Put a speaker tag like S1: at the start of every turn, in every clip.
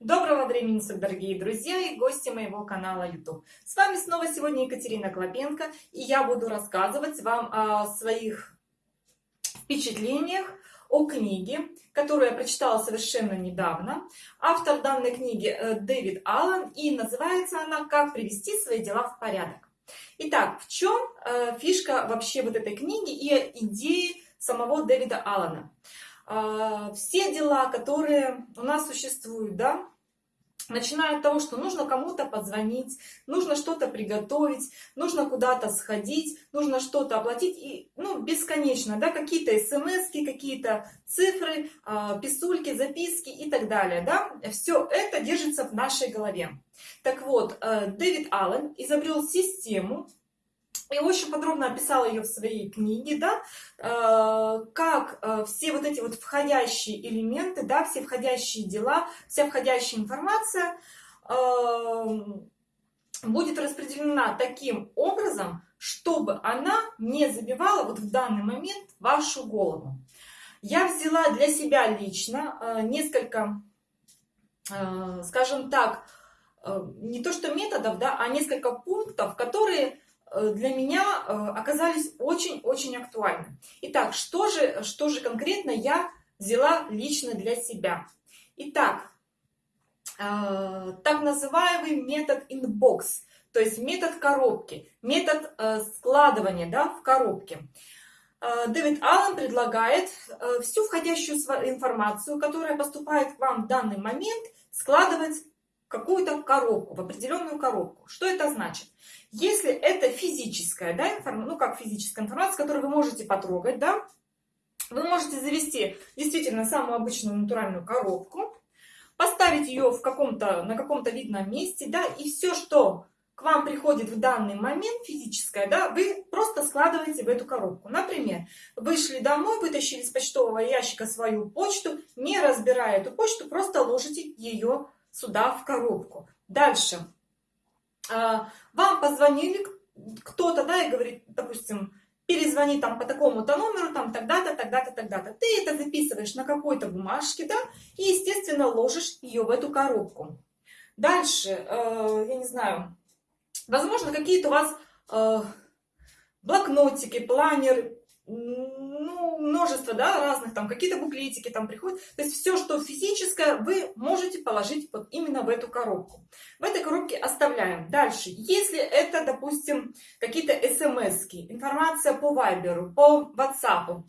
S1: Доброго времени суток, дорогие друзья и гости моего канала YouTube. С вами снова сегодня Екатерина Клопенко, и я буду рассказывать вам о своих впечатлениях о книге, которую я прочитала совершенно недавно. Автор данной книги э, Дэвид Аллен, и называется она «Как привести свои дела в порядок». Итак, в чем э, фишка вообще вот этой книги и идеи самого Дэвида Аллена? А, все дела, которые у нас существуют, да, начиная от того, что нужно кому-то позвонить, нужно что-то приготовить, нужно куда-то сходить, нужно что-то оплатить, и, ну, бесконечно, да, какие-то смс, какие-то цифры, а, писульки, записки и так далее, да, все это держится в нашей голове. Так вот, э, Дэвид Аллен изобрел систему, и очень подробно описала ее в своей книге, да, э, как э, все вот эти вот входящие элементы, да, все входящие дела, вся входящая информация эм, будет распределена таким образом, чтобы она не забивала вот в данный момент вашу голову. Я взяла для себя лично э, несколько, скажем так, не то что методов, да, а несколько пунктов, которые Э, для меня э, оказались очень-очень актуальны. Итак, что же, что же конкретно я взяла лично для себя? Итак, э, так называемый метод inbox, то есть метод коробки, метод складывания да, в коробке. Дэвид Аллен предлагает всю входящую информацию, которая поступает к вам в данный момент, складывать какую-то коробку, в определенную коробку. Что это значит? Если это физическая, да, информация, ну как физическая информация, которую вы можете потрогать, да, вы можете завести действительно самую обычную натуральную коробку, поставить ее в каком-то, на каком-то видном месте, да, и все, что к вам приходит в данный момент физическое, да, вы просто складываете в эту коробку. Например, вышли домой, вытащили из почтового ящика свою почту, не разбирая эту почту, просто ложите ее сюда в коробку. Дальше. А, вам позвонили кто-то, да, и говорит, допустим, перезвони там по такому-то номеру, там тогда-то, тогда-то, тогда-то. Ты это записываешь на какой-то бумажке, да, и, естественно, ложишь ее в эту коробку. Дальше, э, я не знаю, возможно, какие-то у вас э, блокнотики, планеры, ну, множество, да, разных, там, какие-то буклетики там приходят. То есть все, что физическое, вы можете положить вот именно в эту коробку. В этой коробке оставляем. Дальше, если это, допустим, какие-то смс информация по вайберу, по ватсапу,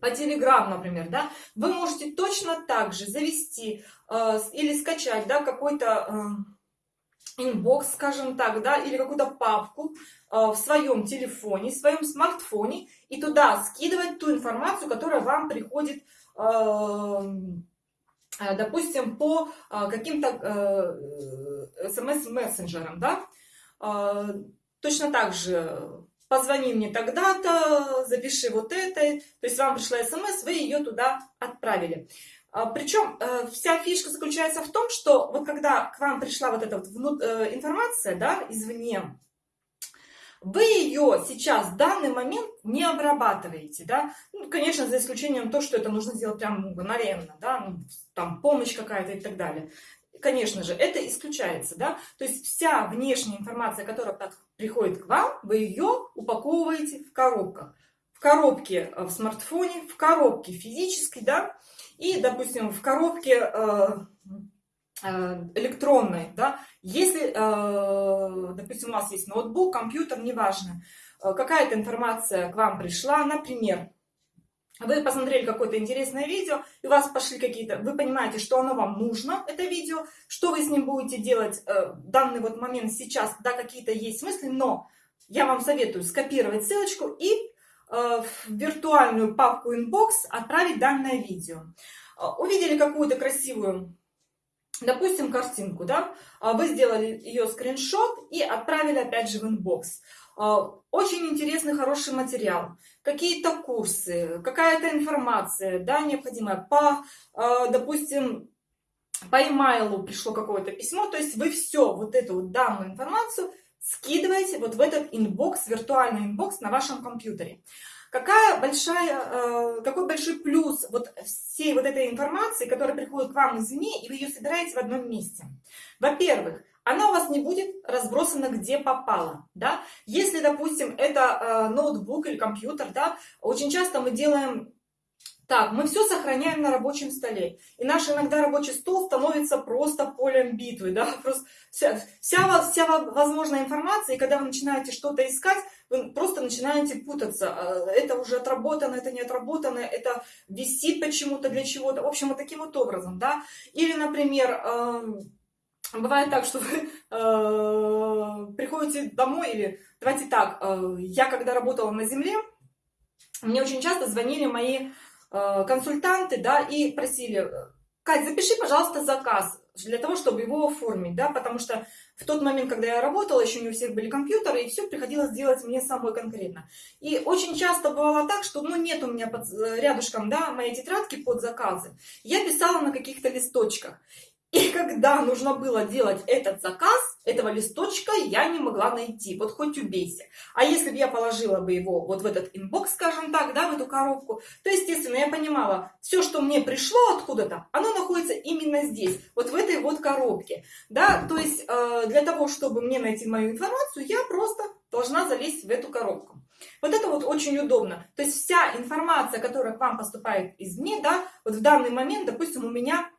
S1: по Telegram, например, да, вы можете точно так же завести э, или скачать, да, какой-то... Э, inbox, скажем так, да, или какую-то папку э, в своем телефоне, в своем смартфоне, и туда скидывать ту информацию, которая вам приходит, эм, э, допустим, по э, каким-то смс-мессенджерам, да. Точно так же позвони мне тогда-то, запиши вот это, то есть вам пришла смс, вы ее туда отправили. А, Причем э, вся фишка заключается в том, что вот когда к вам пришла вот эта вот э, информация, да, извне, вы ее сейчас в данный момент не обрабатываете, да, ну, конечно, за исключением то, что это нужно сделать прямо мгновенно, да, ну, там помощь какая-то и так далее. Конечно же, это исключается, да, то есть вся внешняя информация, которая приходит к вам, вы ее упаковываете в коробках. В коробке э, в смартфоне, в коробке физической, да, и, допустим, в коробке э, э, электронной, да, если, э, допустим, у вас есть ноутбук, компьютер, неважно, какая-то информация к вам пришла, например, вы посмотрели какое-то интересное видео, и у вас пошли какие-то, вы понимаете, что оно вам нужно, это видео, что вы с ним будете делать в данный вот момент сейчас, да, какие-то есть мысли, но я вам советую скопировать ссылочку и в виртуальную папку Inbox отправить данное видео. Э, увидели какую-то красивую, допустим, картинку, да? Э, вы сделали ее скриншот и отправили опять же в Inbox. Очень интересный, хороший материал. Какие-то курсы, какая-то информация, да, необходимая по, допустим, по e-mail пришло какое-то письмо, то есть вы все вот эту вот данную информацию скидываете вот в этот inbox, виртуальный inbox на вашем компьютере. Какая большая, э, какой большой плюс вот всей вот этой информации, которая приходит к вам извне, и вы ее собираете в одном месте? Во-первых, она у вас не будет разбросана где попало, да? Если, допустим, это э, ноутбук или компьютер, да, очень часто мы делаем так, мы все сохраняем на рабочем столе. И наш иногда рабочий стол становится просто полем битвы. Да? Просто вся, вся, вся возможная информация, и когда вы начинаете что-то искать, вы просто начинаете путаться. А, это уже отработано, это не отработано, это висит почему-то для чего-то. В общем, вот таким вот образом. Да? Или, например, эм, бывает так, что вы э, приходите домой, или давайте так, э, я когда работала на земле, мне очень часто звонили мои консультанты, да, и просили, Кать, запиши, пожалуйста, заказ для того, чтобы его оформить, да, потому что в тот момент, когда я работала, еще не у всех были компьютеры, и все приходилось делать мне самой конкретно. И очень часто бывало так, что, ну, нет у меня под, э, рядышком, да, моей тетрадки под заказы. Я писала на каких-то листочках. И когда нужно было делать этот заказ, этого листочка я не могла найти. Вот хоть убейся. А если бы я положила бы его вот в этот inbox, скажем так, да, в эту коробку, то, естественно, я понимала, все, что мне пришло откуда-то, оно находится именно здесь, вот в этой вот коробке. Да, то есть э, для того, чтобы мне найти мою информацию, я просто должна залезть в эту коробку. Вот это вот очень удобно. То есть вся информация, которая к вам поступает извне, да, вот в данный момент, допустим, у меня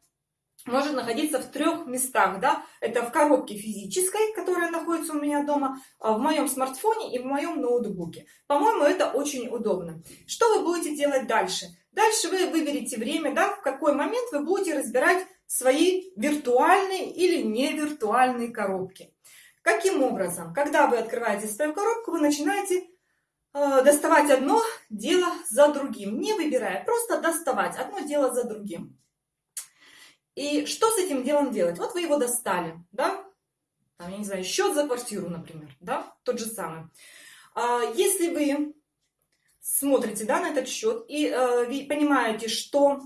S1: может находиться в трех местах, да, это в коробке физической, которая находится у меня дома, а, в моем смартфоне и в моем ноутбуке. По-моему, это очень удобно. Что вы будете делать дальше? Дальше вы выберете время, да, в какой момент вы будете разбирать свои виртуальные или не виртуальные коробки. Каким образом? Когда вы открываете свою коробку, вы начинаете э, доставать одно дело за другим, не выбирая, просто доставать одно дело за другим. И что с этим делом делать? Вот вы его достали, да? Там, я не знаю, счет за квартиру, например, да? Тот же самый. А, если вы смотрите, да, на этот счет и э, понимаете, что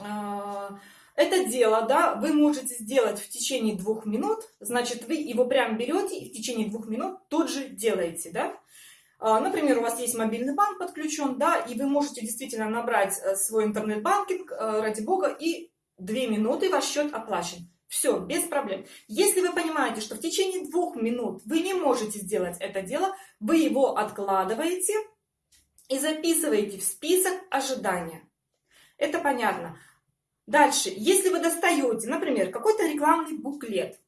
S1: э, это дело, да, вы можете сделать в течение двух минут, значит, вы его прям берете и в течение двух минут тут же делаете, да? А, например, у вас есть мобильный банк подключен, да, и вы можете действительно набрать э, свой интернет-банкинг, ради бога, и Две минуты ваш счет оплачен. Все, без проблем. Если вы понимаете, что в течение двух минут вы не можете сделать это дело, вы его откладываете и записываете в список ожидания. Это понятно. Дальше, если вы достаете, например, какой-то рекламный буклет,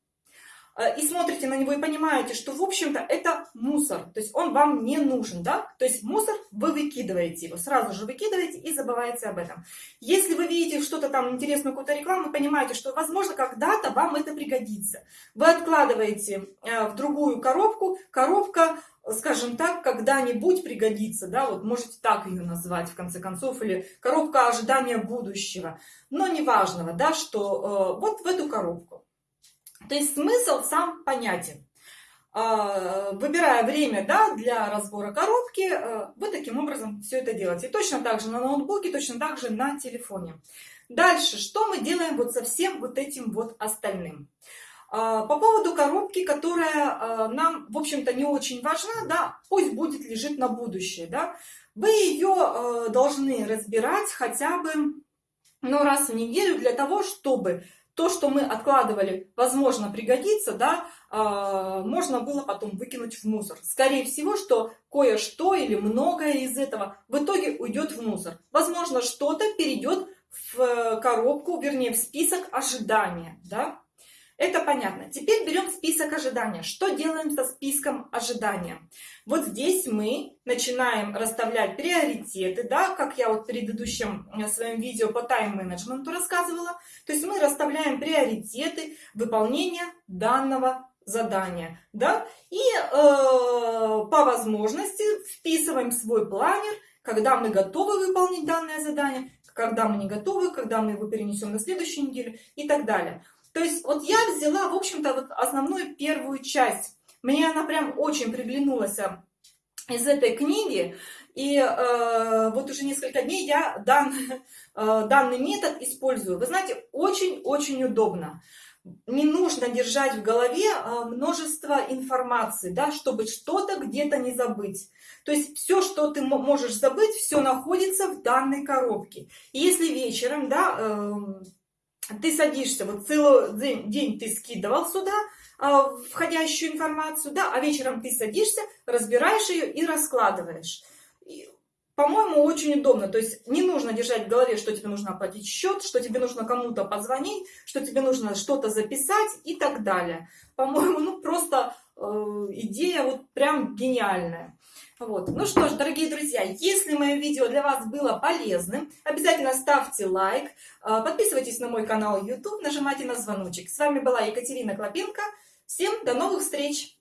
S1: и смотрите на него и понимаете, что, в общем-то, это мусор, то есть он вам не нужен, да, то есть мусор вы выкидываете его, сразу же выкидываете и забываете об этом. Если вы видите что-то там интересную какую-то рекламу, понимаете, что, возможно, когда-то вам это пригодится. Вы откладываете э, в другую коробку, коробка скажем так, когда-нибудь пригодится, да, вот можете так ее назвать в конце концов, или коробка ожидания будущего, но неважного, да, что э, вот в эту коробку. То есть смысл сам понятен. А, выбирая время да, для разбора коробки, э, вы таким образом все это делаете. точно так же на ноутбуке, точно так же на телефоне. Дальше, что мы делаем вот со всем вот этим вот остальным? А, по поводу коробки, которая э, нам, в общем-то, не очень важна, да, пусть будет лежит на будущее, да, вы ее э, должны разбирать хотя бы ну, раз в неделю для того, чтобы то, что мы откладывали, возможно, пригодится, да, э, можно было потом выкинуть в мусор. Скорее всего, что кое-что или многое из этого в итоге уйдет в мусор. Возможно, что-то перейдет в э, коробку, вернее, в список ожидания, да. Это понятно. Теперь берем список ожидания. Что делаем со списком ожидания? Вот здесь мы начинаем расставлять приоритеты, да, как я вот в предыдущем э, своем видео по тайм-менеджменту рассказывала. То есть мы расставляем приоритеты выполнения данного задания, да, и э, по возможности вписываем свой планер, когда мы готовы выполнить данное задание, когда мы не готовы, когда мы его перенесем на следующую неделю и так далее. То есть вот я взяла, в общем-то, вот основную первую часть. Мне она прям очень приглянулась а, из этой книги. И э, вот уже несколько дней я дан, э, данный метод использую. Вы знаете, очень-очень удобно. не нужно держать в голове а, множество информации, да, чтобы что-то где-то не забыть. То есть все, что ты можешь забыть, все находится в данной коробке. И если вечером, да, эм, ты садишься, вот целый день, ты скидывал сюда а, входящую информацию, да, а вечером ты садишься, разбираешь ее и раскладываешь по-моему, очень удобно. То есть не нужно держать в голове, что тебе нужно оплатить счет, что тебе нужно кому-то позвонить, что тебе нужно что-то записать и так далее. По-моему, ну просто идея вот прям гениальная. Вот. Ну что ж, дорогие друзья, если мое видео для вас было полезным, обязательно ставьте лайк, э, подписывайтесь на мой канал YouTube, нажимайте на звоночек. С вами была Екатерина Клопенко. Всем до новых встреч!